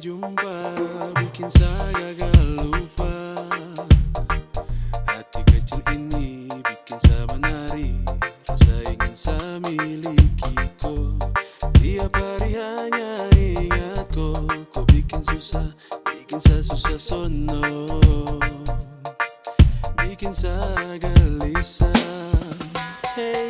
jumpa bikin saya gagal lupa. Hati kecil ini bikin saya menari Rasa ingin saya miliki ko Tiap hari hanya ingat kok kok bikin susah, bikin saya susah sono. Bikin saya gelisah. Hey.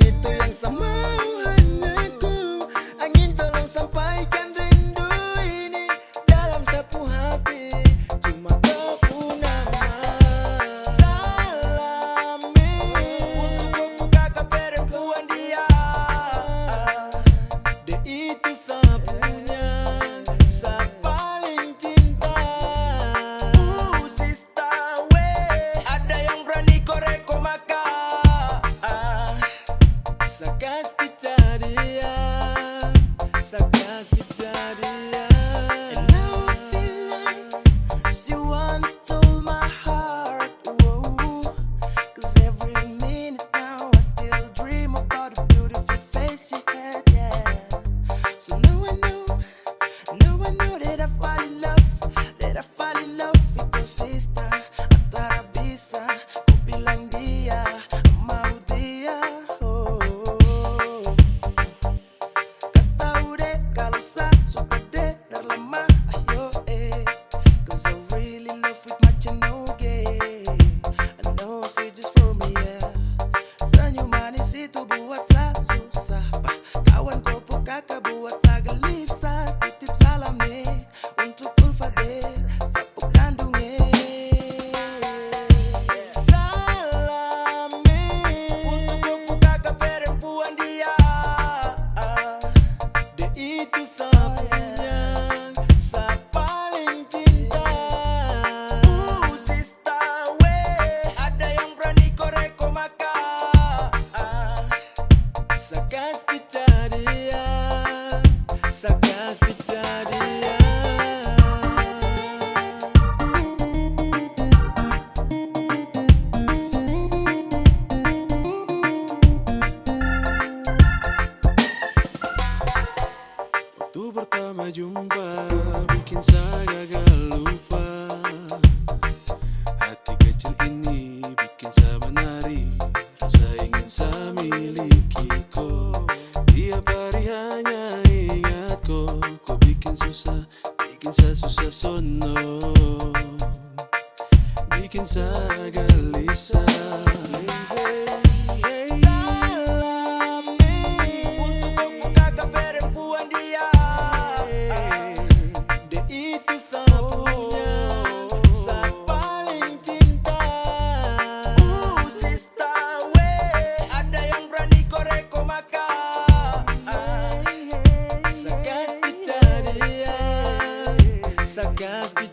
itu yang sama Sa caspitaria Sa caspitaria pertama jumpa Bikin saya gak lupa. Hati kecil ini bikin saya menari Rasa ingin saya miliki kok. Tiap hari hanya ingat kok Kok bikin susah, bikin saya susah sono. Bikin saya gelisah.